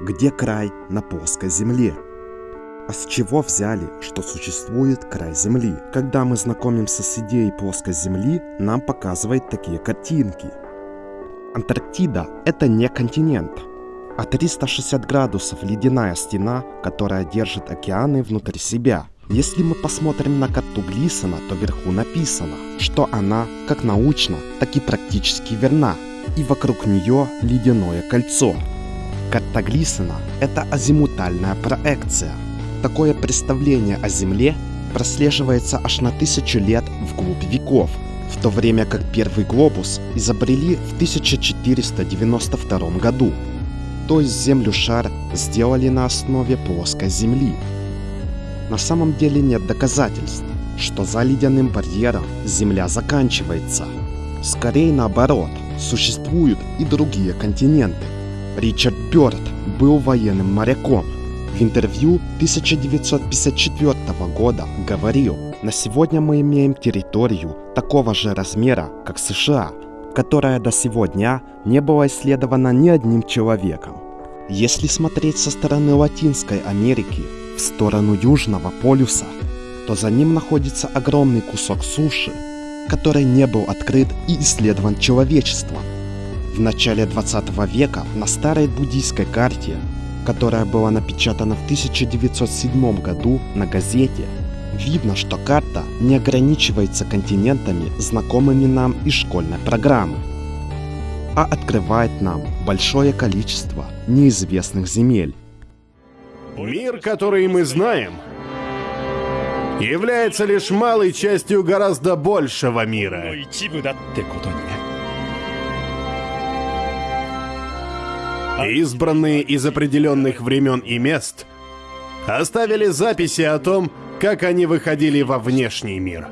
где край на плоской земле. А с чего взяли, что существует край Земли? Когда мы знакомимся с идеей плоской Земли, нам показывают такие картинки. Антарктида – это не континент, а 360 градусов ледяная стена, которая держит океаны внутри себя. Если мы посмотрим на карту Глисона, то вверху написано, что она как научно, так и практически верна, и вокруг нее ледяное кольцо. Глисона – это азимутальная проекция. Такое представление о Земле прослеживается аж на тысячу лет вглубь веков, в то время как первый глобус изобрели в 1492 году. То есть Землю шар сделали на основе плоской Земли. На самом деле нет доказательств, что за ледяным барьером Земля заканчивается. Скорее наоборот, существуют и другие континенты. Ричард Бёрд был военным моряком. В интервью 1954 года говорил, на сегодня мы имеем территорию такого же размера, как США, которая до сего дня не была исследована ни одним человеком. Если смотреть со стороны Латинской Америки, в сторону Южного полюса, то за ним находится огромный кусок суши, который не был открыт и исследован человечеством. В начале 20 века на старой буддийской карте, которая была напечатана в 1907 году на газете, видно, что карта не ограничивается континентами, знакомыми нам из школьной программы, а открывает нам большое количество неизвестных земель. Мир, который мы знаем, является лишь малой частью гораздо большего мира. Избранные из определенных времен и мест оставили записи о том, как они выходили во внешний мир.